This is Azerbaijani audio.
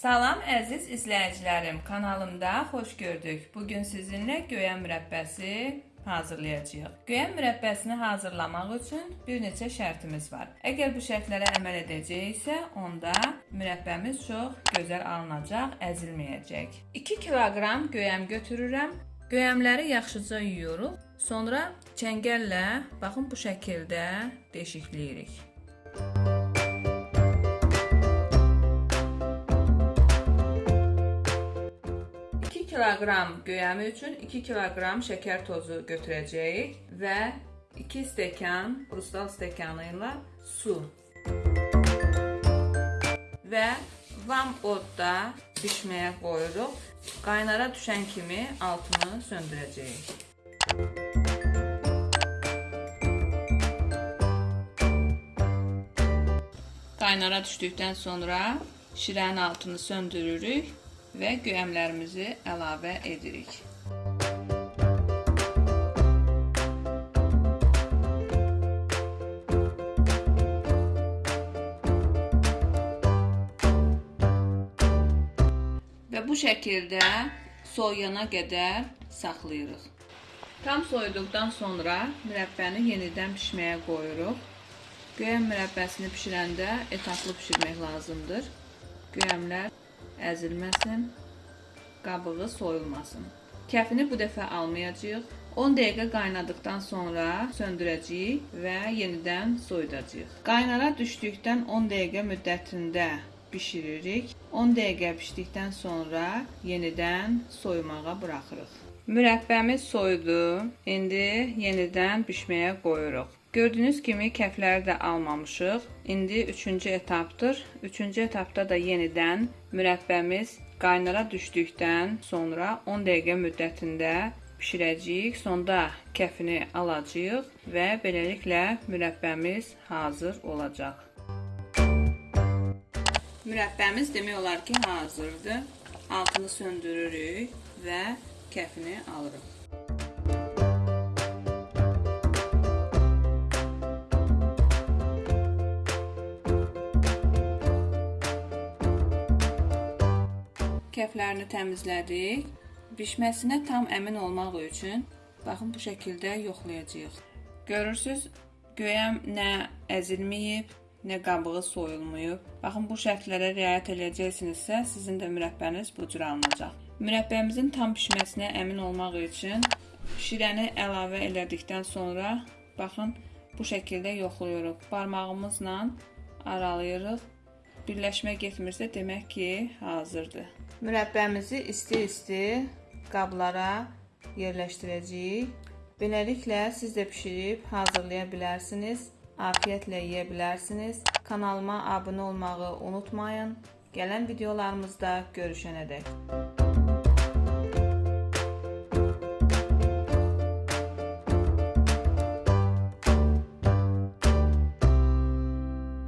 Salam əziz izləyicilərim, kanalımda xoş gördük. Bu gün sizinlə göyəm mürəbbəsi hazırlayacağıq. Göyəm mürəbbəsini hazırlamaq üçün bir neçə şərtimiz var. Əgər bu şərtlərə əməl edəcəksə, onda mürəbbəmiz çox gözəl alınacaq, əzilməyəcək. 2 kiloqram göyəm götürürəm. Göyəmləri yaxşıca yuyuruq. Sonra çəngəllə baxın bu şəkildə deşikləyirik. 2 kiloqram göyəmi üçün 2 kiloqram şəkər tozu götürəcəyik və 2 stəkan krustal stəkanı ilə su və vam odda bişməyə qoyuruq. Qaynara düşən kimi altını söndürəcəyik. Qaynara düşdükdən sonra şirənin altını söndürürük və göyəmlərimizi əlavə edirik. Və bu şəkildə soyuyana qədər saxlayırıq. Tam soyuduqdan sonra mürəbbəni yenidən bişməyə qoyuruq. Göyəm mürəbbəsini bişirəndə etaplı bişirmək lazımdır. Göyəmlər əzilməsin, qabığı soyulmasın. Kəfini bu dəfə almayacağıq. 10 dəqiqə qaynadıqdan sonra söndürəcəyik və yenidən soyudacağıq. Qaynara düşdükdən 10 dəqiqə müddətində bişiririk. 10 dəqiqə bişdikdən sonra yenidən soyumağa buraxırıq. Mürəbbəmiz soyudu. İndi yenidən bişməyə qoyuruq. Gördüyünüz kimi kəfləri də almamışıq. İndi 3-cü etapdır. 3-cü etapda da yenidən mürəbbəmiz qaynara düşdükdən sonra 10 dəqiqə müddətində bişirəcəyik. Sonda kəfini alacağıq və beləliklə mürəbbəmiz hazır olacaq. Mürəbbəmiz demək olar ki, hazırdır. Altını söndürürük və kəfini alırıq. Kəflərini təmizlədik. Bişməsinə tam əmin olmaq üçün baxın bu şəkildə yoxlayacağıq. Görürsüz, göyəm nə əzilməyib, nə qabığı soyulmayıb. Baxın bu şərtlərə riayət edəcəksinizsə, sizin də mürəbbəniz bu cür alınacaq. Mürəbbəmizin tam bişməsinə əmin olmaq üçün şirəni əlavə elədikdən sonra baxın bu şəkildə yoxlayırıq. Barmağımızla aralayırıq. Birləşmə getmirsə demək ki, hazırdır. Mürəbbəmizi isti-isti qablara yerləşdirəcəyik. Beləliklə siz də bişirib hazırlaya bilərsiniz. Afiyətlə yeyə bilərsiniz. Kanalıma abunə olmağı unutmayın. Gələn videolarımızda görüşənədək.